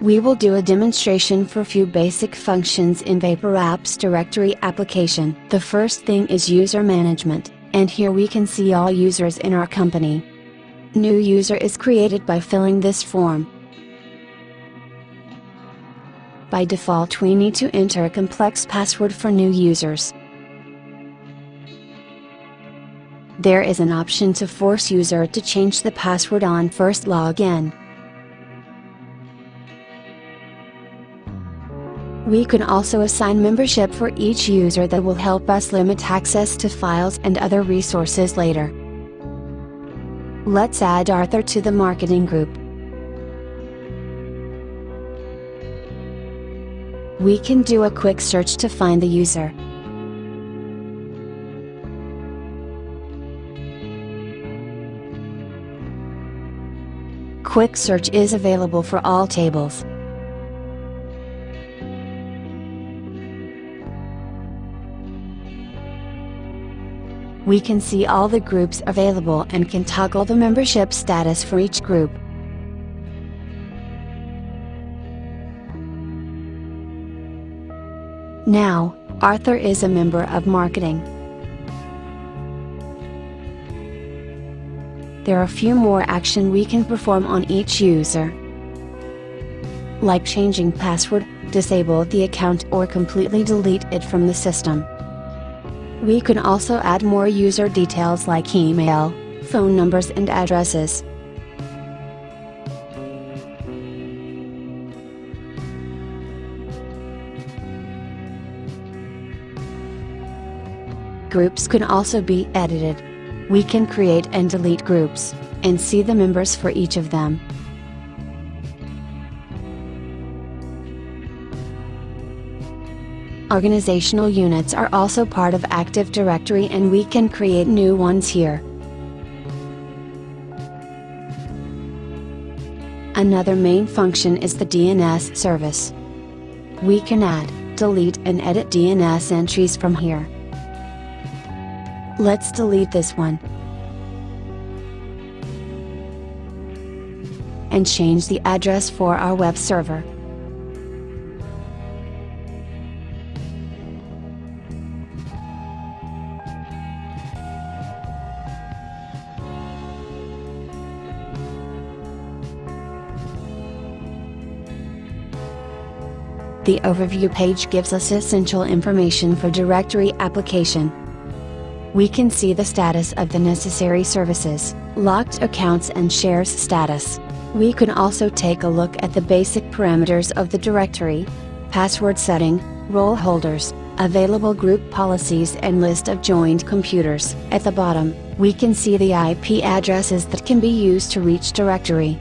We will do a demonstration for few basic functions in Vapor Apps directory application. The first thing is user management, and here we can see all users in our company. New user is created by filling this form. By default we need to enter a complex password for new users. There is an option to force user to change the password on first login. We can also assign membership for each user that will help us limit access to files and other resources later. Let's add Arthur to the marketing group. We can do a quick search to find the user. Quick search is available for all tables. We can see all the groups available and can toggle the membership status for each group. Now, Arthur is a member of marketing. There are a few more action we can perform on each user. Like changing password, disable the account or completely delete it from the system. We can also add more user details like email, phone numbers and addresses. Groups can also be edited. We can create and delete groups, and see the members for each of them. Organizational units are also part of Active Directory and we can create new ones here. Another main function is the DNS service. We can add, delete and edit DNS entries from here. Let's delete this one. And change the address for our web server. The overview page gives us essential information for directory application. We can see the status of the necessary services, locked accounts and shares status. We can also take a look at the basic parameters of the directory, password setting, role holders, available group policies and list of joined computers. At the bottom, we can see the IP addresses that can be used to reach directory.